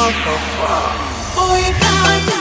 motherfucker. Boy,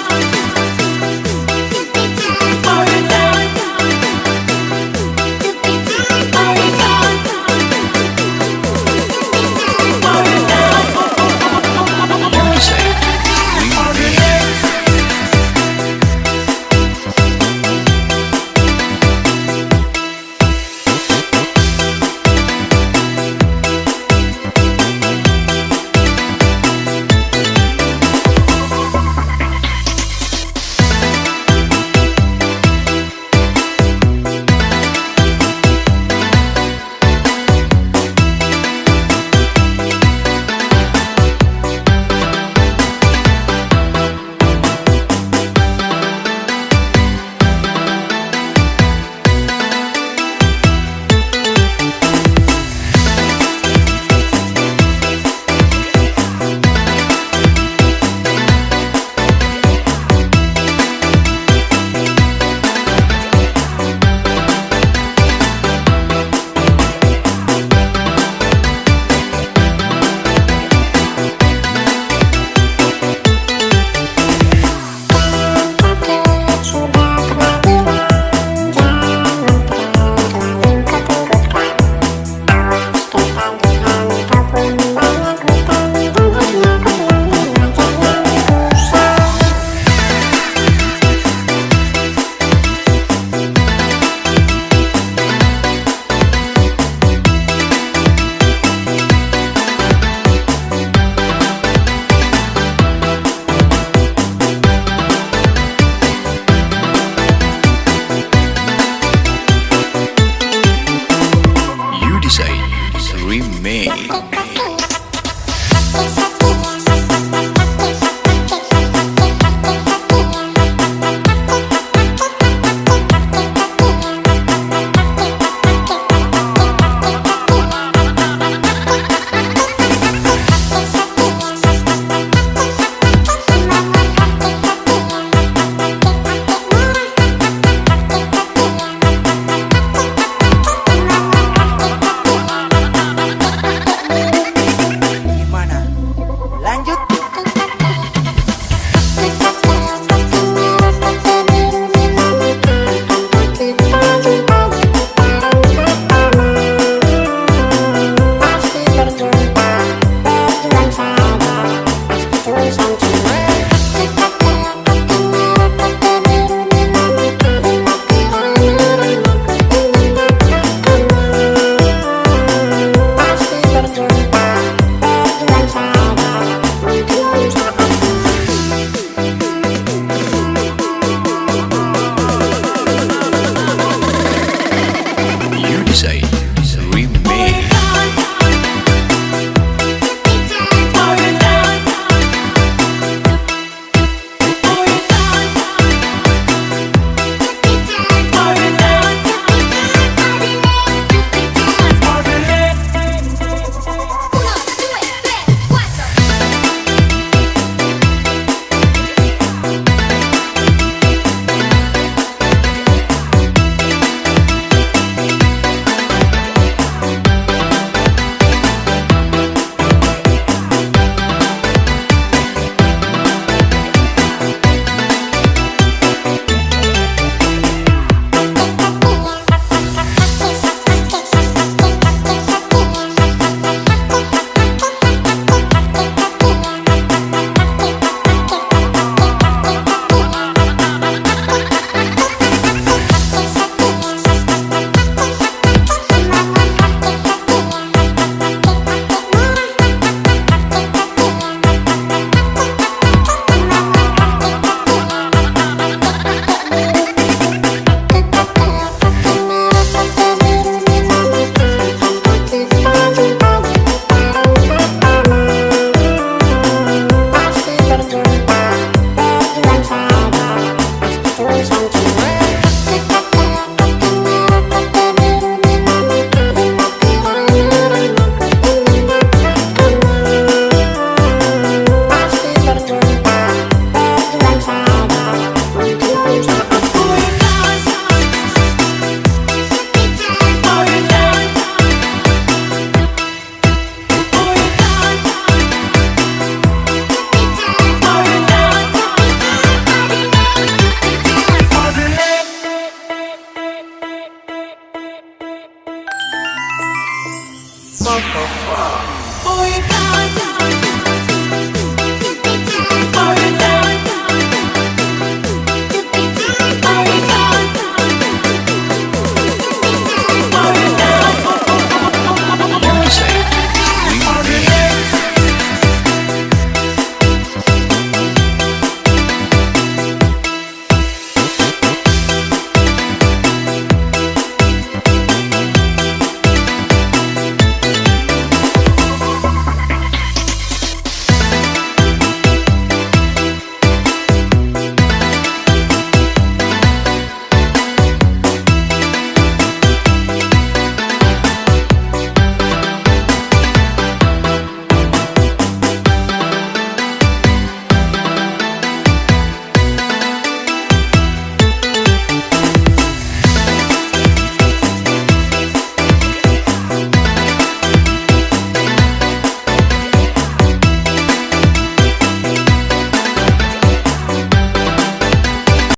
Oh Boy, you got